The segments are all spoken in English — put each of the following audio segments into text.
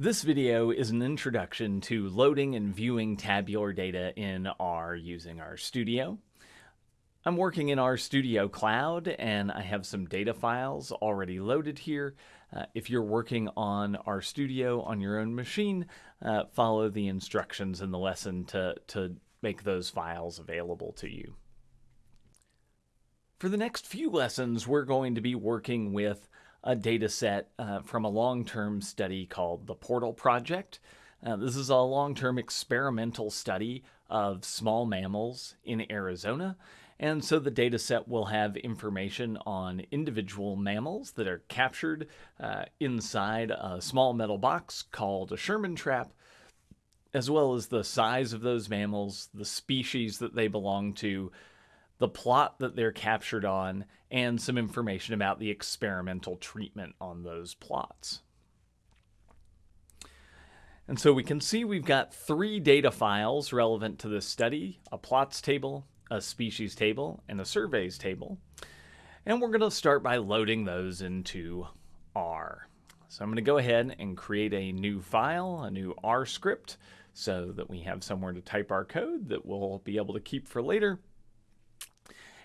This video is an introduction to loading and viewing tabular data in R using RStudio. I'm working in RStudio Cloud and I have some data files already loaded here. Uh, if you're working on RStudio on your own machine, uh, follow the instructions in the lesson to, to make those files available to you. For the next few lessons, we're going to be working with a data set uh, from a long-term study called the Portal Project. Uh, this is a long-term experimental study of small mammals in Arizona. And so the data set will have information on individual mammals that are captured uh, inside a small metal box called a Sherman trap, as well as the size of those mammals, the species that they belong to, the plot that they're captured on, and some information about the experimental treatment on those plots. And so we can see we've got three data files relevant to this study, a plots table, a species table, and a surveys table. And we're going to start by loading those into R. So I'm going to go ahead and create a new file, a new R script, so that we have somewhere to type our code that we'll be able to keep for later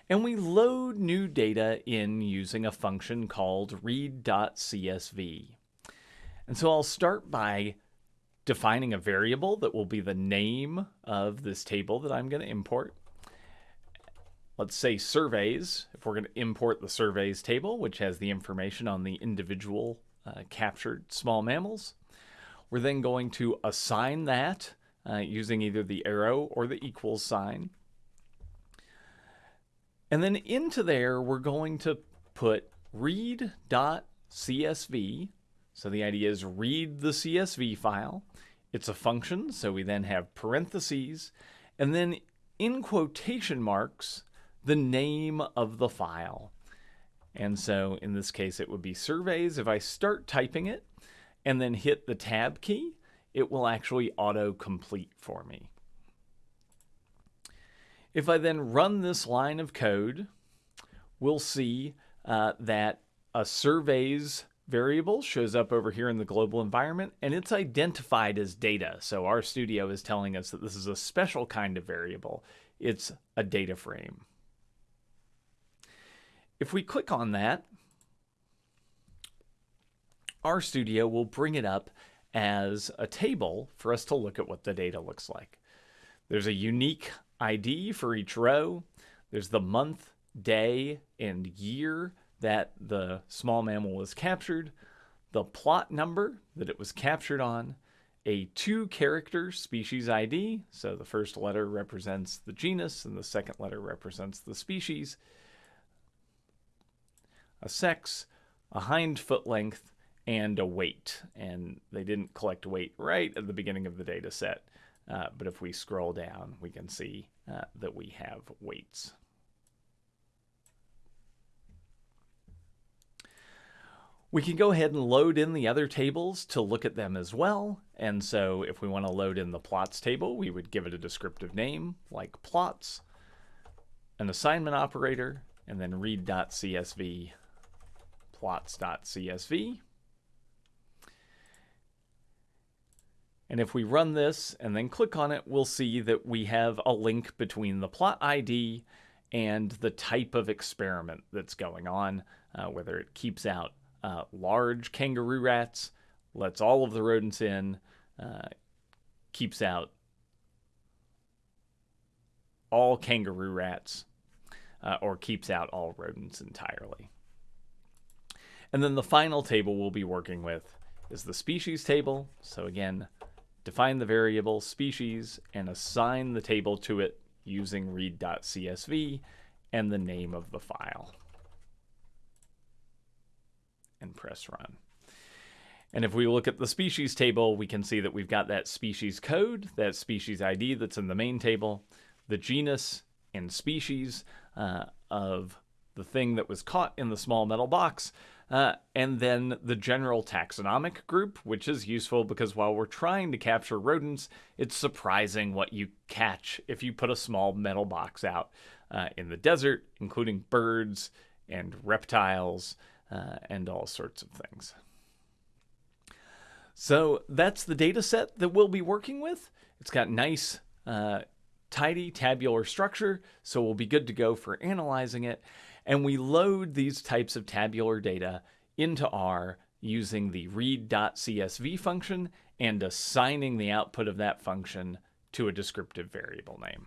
and we load new data in using a function called read.csv. And so I'll start by defining a variable that will be the name of this table that I'm going to import. Let's say surveys, if we're going to import the surveys table, which has the information on the individual uh, captured small mammals. We're then going to assign that uh, using either the arrow or the equals sign. And then into there, we're going to put read.csv. So the idea is read the CSV file. It's a function, so we then have parentheses, and then in quotation marks, the name of the file. And so in this case, it would be surveys. If I start typing it and then hit the tab key, it will actually auto-complete for me. If I then run this line of code, we'll see uh, that a surveys variable shows up over here in the global environment and it's identified as data. So RStudio is telling us that this is a special kind of variable. It's a data frame. If we click on that, RStudio will bring it up as a table for us to look at what the data looks like. There's a unique ID for each row. There's the month, day, and year that the small mammal was captured, the plot number that it was captured on, a two character species ID, so the first letter represents the genus and the second letter represents the species, a sex, a hind foot length, and a weight. And they didn't collect weight right at the beginning of the data set. Uh, but if we scroll down, we can see uh, that we have weights. We can go ahead and load in the other tables to look at them as well. And so if we want to load in the plots table, we would give it a descriptive name like plots, an assignment operator, and then read.csv plots.csv. And if we run this and then click on it, we'll see that we have a link between the plot ID and the type of experiment that's going on, uh, whether it keeps out uh, large kangaroo rats, lets all of the rodents in, uh, keeps out all kangaroo rats, uh, or keeps out all rodents entirely. And then the final table we'll be working with is the species table. So again, define the variable species, and assign the table to it using read.csv and the name of the file. And press run. And if we look at the species table, we can see that we've got that species code, that species ID that's in the main table, the genus and species uh, of the thing that was caught in the small metal box, uh, and then the general taxonomic group, which is useful because while we're trying to capture rodents, it's surprising what you catch if you put a small metal box out uh, in the desert, including birds and reptiles uh, and all sorts of things. So that's the data set that we'll be working with. It's got nice, uh, tidy tabular structure, so we'll be good to go for analyzing it. And we load these types of tabular data into R using the read.csv function and assigning the output of that function to a descriptive variable name.